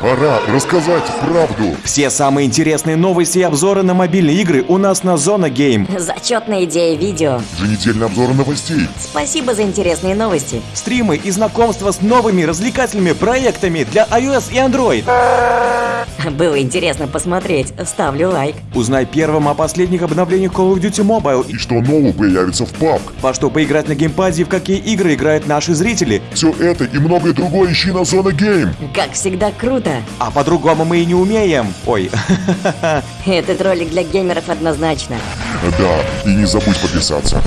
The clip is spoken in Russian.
Пора рассказать правду. Все самые интересные новости и обзоры на мобильные игры у нас на Зона Game. Зачетная идея видео. Еженедельный обзор новостей. Спасибо за интересные новости. Стримы и знакомства с новыми развлекательными проектами для iOS и Android. Было интересно посмотреть. Ставлю лайк. Узнай первым о последних обновлениях Call of Duty Mobile И что нового появится в PUBG. во что поиграть на геймпаде и в какие игры играют наши зрители. Все это и многое другое ищи на Зона Game. Как всегда круто. А по-другому мы и не умеем. Ой, Этот ролик для геймеров однозначно. Да, и не забудь подписаться.